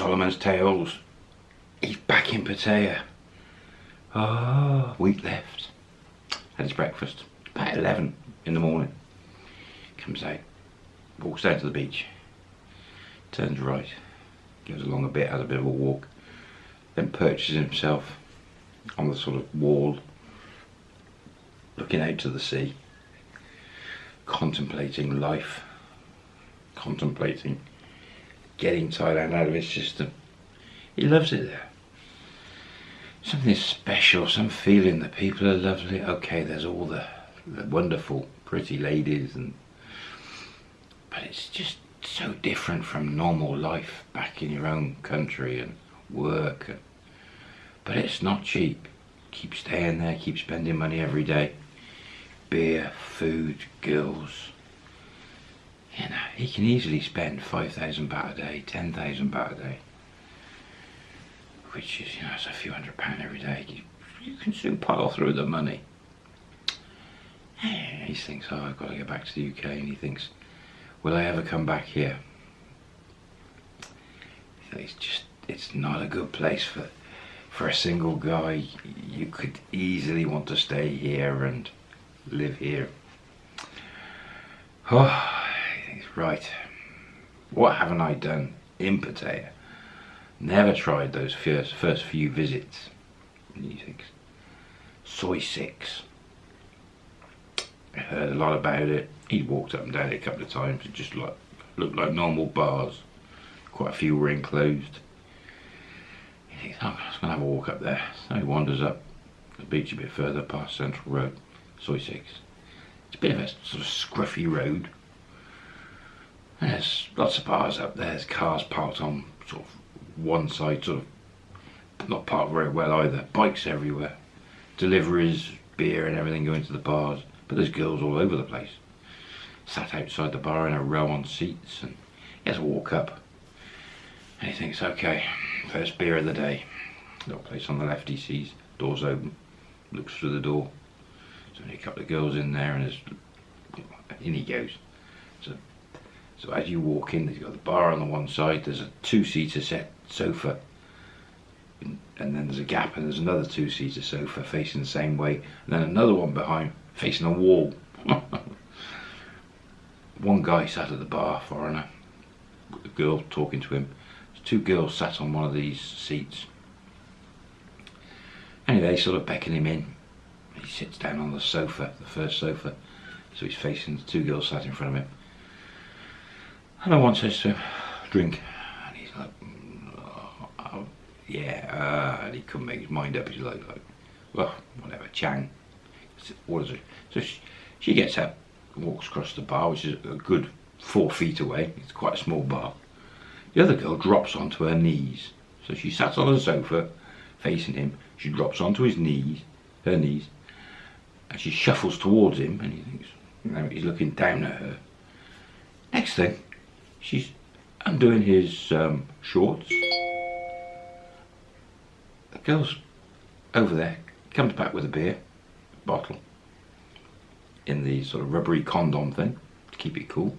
Solomon's Tales. He's back in Pattaya. Oh, week left. Had his breakfast. About 11 in the morning. Comes out. Walks down to the beach. Turns right. Goes along a bit, has a bit of a walk. Then perches himself on the sort of wall. Looking out to the sea. Contemplating life. Contemplating getting Thailand out of his system. He loves it there. Something special, some feeling that people are lovely. Okay, there's all the, the wonderful, pretty ladies, and but it's just so different from normal life back in your own country and work. And, but it's not cheap. Keep staying there, keep spending money every day. Beer, food, girls you know, he can easily spend 5,000 baht a day, 10,000 baht a day, which is, you know, it's a few hundred pound every day. You, you can soon pile through the money. He thinks, oh, I've got to get back to the UK, and he thinks, will I ever come back here? It's just, it's not a good place for, for a single guy. You could easily want to stay here and live here. Oh, right, what haven't I done in Pattaya? Never tried those first, first few visits. Soi 6. I heard a lot about it. He walked up and down it a couple of times. It just like, looked like normal bars. Quite a few were enclosed. He thinks, oh, I'm just going to have a walk up there. So he wanders up the beach a bit further past Central Road, Soi 6. It's a bit of a sort of scruffy road there's lots of bars up there. There's cars parked on sort of one side, sort of not parked very well either. Bikes everywhere. Deliveries, beer and everything going to the bars. But there's girls all over the place. Sat outside the bar in a row on seats and he has to walk up. And he thinks, okay, first beer of the day. Little place on the left he sees, doors open, looks through the door. There's only a couple of girls in there and there's, in he goes. So so as you walk in, you've got the bar on the one side, there's a two-seater set sofa, and then there's a gap and there's another two-seater sofa facing the same way, and then another one behind facing a wall. one guy sat at the bar, foreigner, a girl talking to him. two girls sat on one of these seats. Anyway, they sort of beckon him in. He sits down on the sofa, the first sofa, so he's facing the two girls sat in front of him. And I want says to him, drink. And he's like, oh, oh, yeah. Uh, and he couldn't make his mind up. He's like, like well, whatever, Chang. What is it? So she, she gets up, walks across the bar, which is a good four feet away. It's quite a small bar. The other girl drops onto her knees. So she sat on the sofa, facing him. She drops onto his knees, her knees, and she shuffles towards him, and he thinks, you know, he's looking down at her. Next thing, she's undoing his um, shorts. The girl's over there, comes back with a beer bottle in the sort of rubbery condom thing to keep it cool.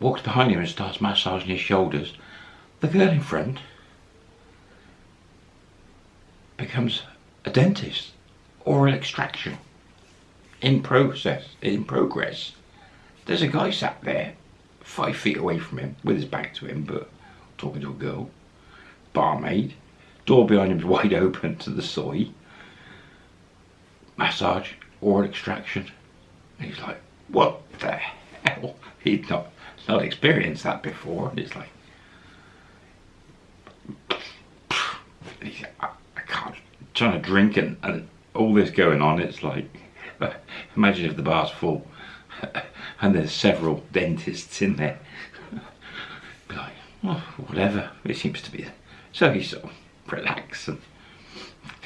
Walks behind him and starts massaging his shoulders. The girl in front becomes a dentist oral extraction in process in progress there's a guy sat there, five feet away from him, with his back to him, but talking to a girl. Barmaid. Door behind him is wide open to the soi. Massage, oral extraction. And he's like, what the hell? He'd not, not experienced that before. And it's like, I, I can't, I'm trying to drink and, and all this going on. It's like, imagine if the bar's full and there's several dentists in there. like, oh, whatever, it seems to be. So he's sort of relaxed and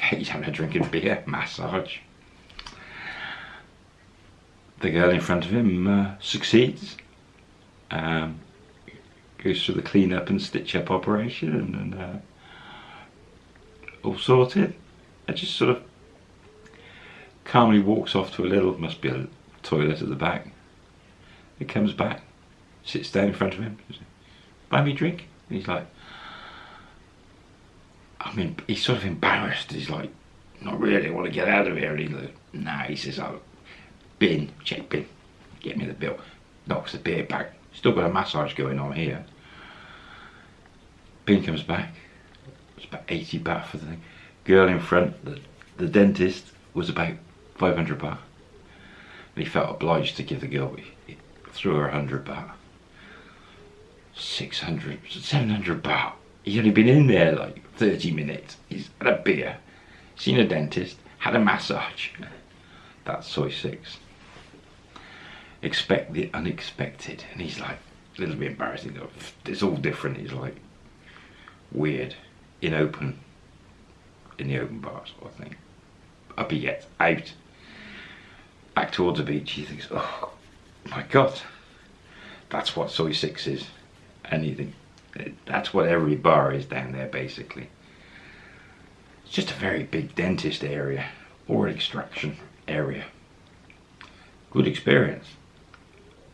he's having a drink of beer, massage. The girl in front of him uh, succeeds. Um, goes through the clean up and stitch up operation and, and uh, all sorted. And just sort of calmly walks off to a little, must be a toilet at the back he comes back, sits down in front of him. buy me a drink? And he's like, I mean, he's sort of embarrassed. He's like, not really, I want to get out of here. And he's like, nah, he says, oh, bin, check bin, get me the bill. Knocks the beer back. Still got a massage going on here. Bin comes back. It's about 80 baht for the thing. Girl in front, the, the dentist, was about 500 baht. And he felt obliged to give the girl, threw her 100 baht. 600, 700 baht. He's only been in there like 30 minutes. He's had a beer, seen a dentist, had a massage. That's soi 6. Expect the unexpected. And he's like, a little bit embarrassing. It's all different. He's like, weird. In open, in the open bar sort of thing. Up he gets, out. Back towards the beach, he thinks, oh my God, that's what soi 6 is. Anything. That's what every bar is down there basically. It's just a very big dentist area or extraction area. Good experience.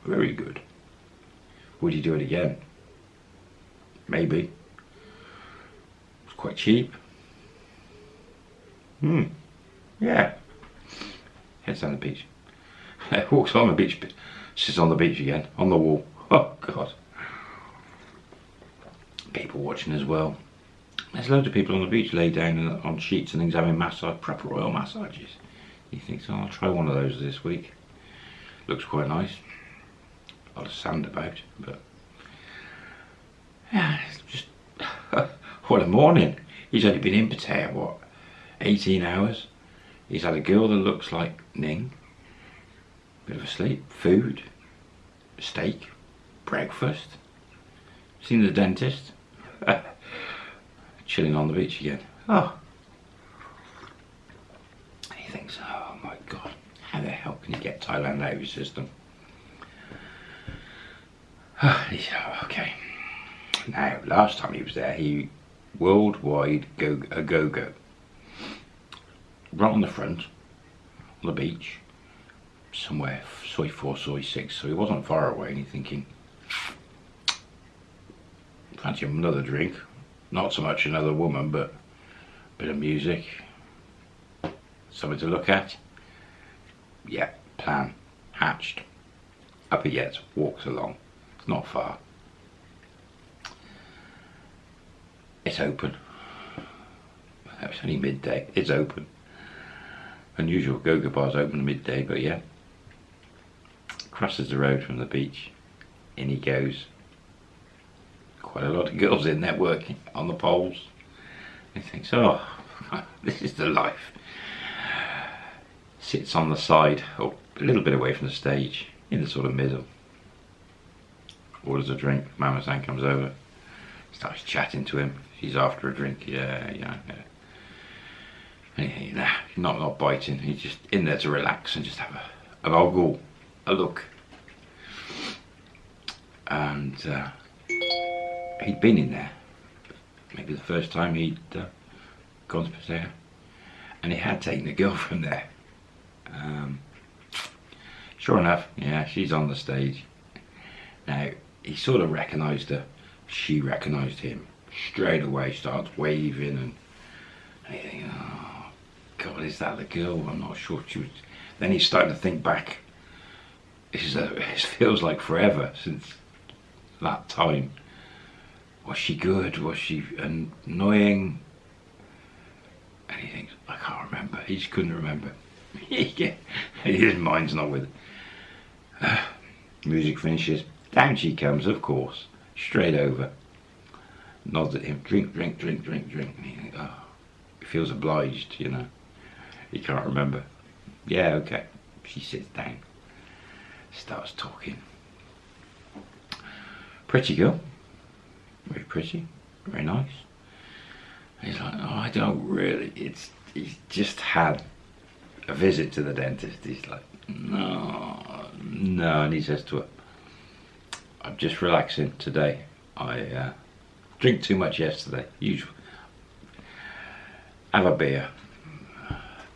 Very good. Would you do it again? Maybe. It's quite cheap. Hmm. Yeah. Heads down the beach. Walks on the beach, sits on the beach again, on the wall. Oh, God people watching as well. There's loads of people on the beach lay down on sheets and things having massage, proper oil massages. He thinks, oh, I'll try one of those this week. Looks quite nice. A lot of sand about, but yeah, just what a morning. He's only been in Pattaya, what, 18 hours? He's had a girl that looks like Ning. Bit of a sleep, food, steak, breakfast. Seen the dentist. Chilling on the beach again. Oh. he thinks, oh my god, how the hell can you get Thailand out of your system? Oh, okay. Now, last time he was there, he worldwide go a go go. Right on the front, on the beach, somewhere soi four, soi six. So he wasn't far away, and he's thinking, fancy another drink. Not so much another woman, but a bit of music. Something to look at. Yeah, plan. Hatched. Up he gets, walks along. It's not far. It's open. It's only midday. It's open. Unusual go-go bars open midday, but yeah. Crosses the road from the beach. In he goes quite a lot of girls in there working on the poles. He thinks, oh, this is the life. Sits on the side, or a little bit away from the stage, in the sort of middle. Orders a drink, Mama San comes over, starts chatting to him. She's after a drink, yeah, yeah, yeah. Nah, not, not biting, he's just in there to relax and just have a, an ogle, a look. And uh, he'd been in there. Maybe the first time he'd uh, gone to Pattaya. And he had taken a girl from there. Um, sure enough, yeah, she's on the stage. Now, he sort of recognised her. She recognised him. Straight away starts waving and, and oh, God, is that the girl? I'm not sure she was. Then he's starting to think back. This uh, a, it feels like forever since that time was she good? Was she annoying? And he thinks, I can't remember. He just couldn't remember. His mind's not with it. music finishes. Down she comes, of course. Straight over. Nods at him. Drink, drink, drink, drink, drink. And he oh, he feels obliged, you know. He can't remember. Yeah, okay. She sits down. Starts talking. Pretty girl very pretty, very nice. He's like, oh, I don't really, it's, he's just had a visit to the dentist. He's like, no, no, and he says to her, I'm just relaxing today. I uh, drink too much yesterday, usual. Have a beer.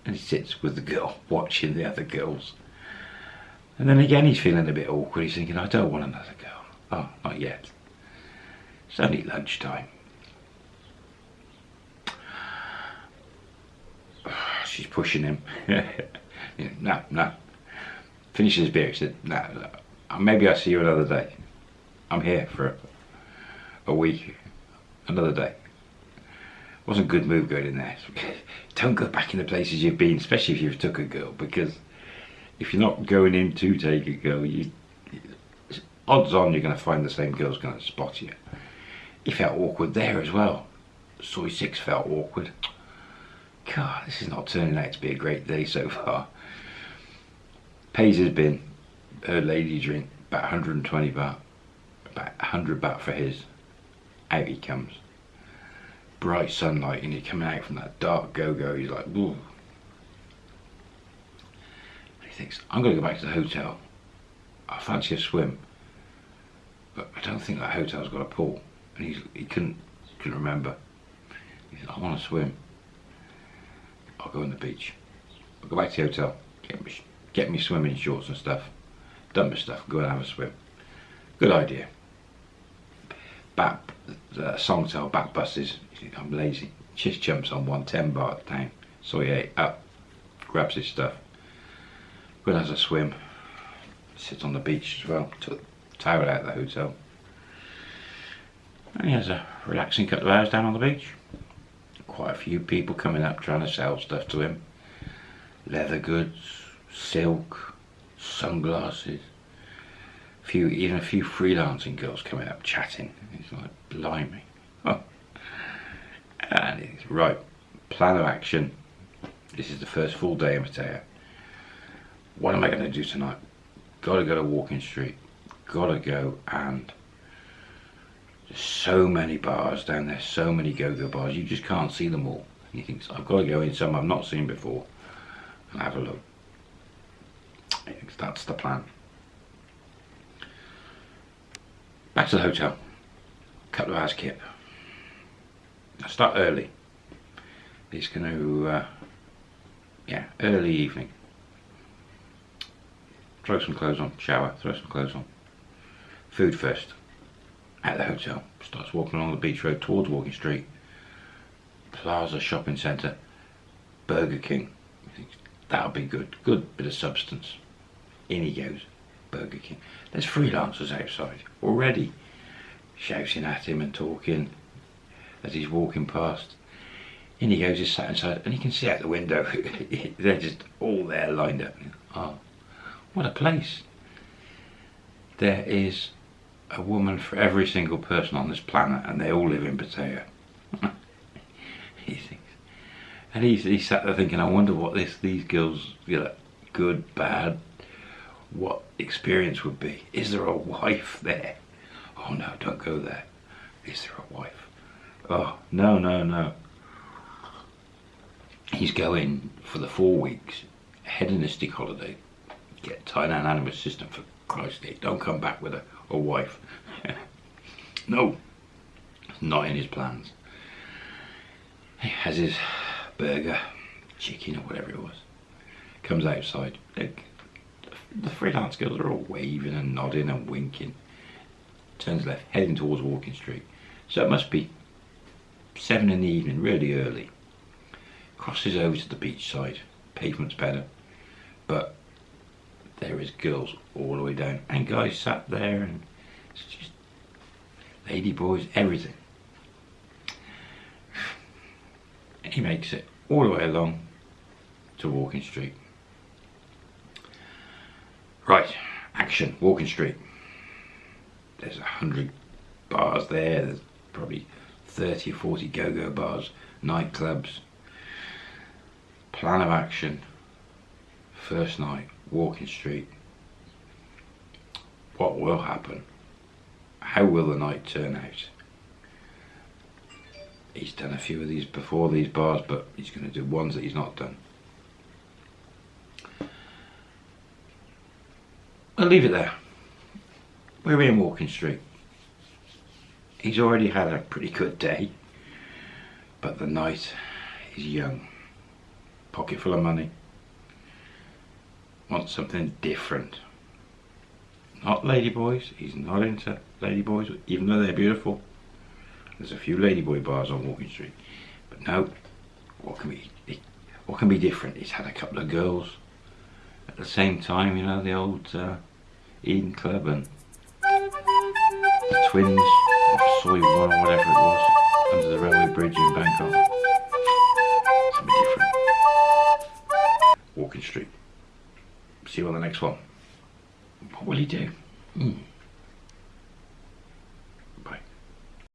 And he sits with the girl, watching the other girls. And then again he's feeling a bit awkward. He's thinking, I don't want another girl. Oh, not yet. It's only lunchtime. She's pushing him. no, no. Finishes his beer. He said, no, no, maybe I'll see you another day. I'm here for a, week. Another day. Wasn't a good move going in there. Don't go back in the places you've been, especially if you've took a girl, because if you're not going in to take a girl, you odds on you're going to find the same girl's going to spot you. He felt awkward there as well. Soi 6 felt awkward. God, this is not turning out to be a great day so far. Pays his bin, her lady drink, about 120 baht, about 100 baht for his. Out he comes. Bright sunlight and he's coming out from that dark go-go, he's like, ooh. Thinks, I'm going to go back to the hotel. I fancy a swim. But I don't think that hotel's got a pool. And he's, he couldn't, couldn't remember. He said, I want to swim. I'll go on the beach. I'll go back to the hotel, get me, get me swimming shorts and stuff. Done my stuff, go and have a swim. Good idea. Back, uh, Songthaew back buses. I'm lazy. Just jumps on one, 10 baht down. So he up, grabs his stuff, and has a swim. Sits on the beach as well. Took towel out of the hotel. And he has a relaxing couple of hours down on the beach. Quite a few people coming up trying to sell stuff to him. Leather goods, silk, sunglasses. A few, even a few freelancing girls coming up chatting. He's like, blimey. Oh. And he's right, plan of action. This is the first full day in Pattaya. What am I going to do tonight? Got to go to Walking Street gotta go and there's so many bars down there, so many go-go bars, you just can't see them all. And he thinks, I've got to go in some I've not seen before and have a look. That's the plan. Back to the hotel. Couple of hours kip. I start early. It's going to, uh, yeah, early evening. Throw some clothes on, shower, throw some clothes on. Food first. At the hotel. Starts walking along the beach road towards Walking Street. Plaza Shopping Centre. Burger King. That'll be good. Good bit of substance. In he goes. Burger King. There's freelancers outside already shouting at him and talking as he's walking past. In he goes, he's sat inside, and you can see out the window. They're just all there lined up. Oh, what a place. There is a woman for every single person on this planet and they all live in Pattaya. he thinks. And he's, he sat there thinking, I wonder what this these girls, you know, good, bad, what experience would be. Is there a wife there? Oh no, don't go there. Is there a wife? Oh, no, no, no. He's going for the four weeks, hedonistic holiday. Get Thailand animal system for Christ's sake. Don't come back with a a wife. no, not in his plans. He has his burger, chicken or whatever it was. Comes outside. The freelance girls are all waving and nodding and winking. Turns left, heading towards Walking Street. So it must be seven in the evening, really early. Crosses over to the beach side. Pavement's better. But there is girls all the way down. And guys sat there and it's just lady boys everything. He makes it all the way along to Walking Street. Right action Walking Street. There's a hundred bars there. There's probably 30 or 40 go-go bars nightclubs plan of action first night Walking Street. What will happen? How will the night turn out? He's done a few of these before these bars, but he's going to do ones that he's not done. I'll leave it there. We're in Walking Street. He's already had a pretty good day, but the night is young. Pocket full of money wants something different. Not ladyboys, he's not into ladyboys, even though they're beautiful. There's a few ladyboy bars on Walking Street, but no. What can be what can be different? He's had a couple of girls at the same time. You know the old uh, Eden Club and the Twins off Soi One or whatever it was under the railway bridge in Bangkok. Something different. Walking Street. See you on the next one. What will he do? Hmm.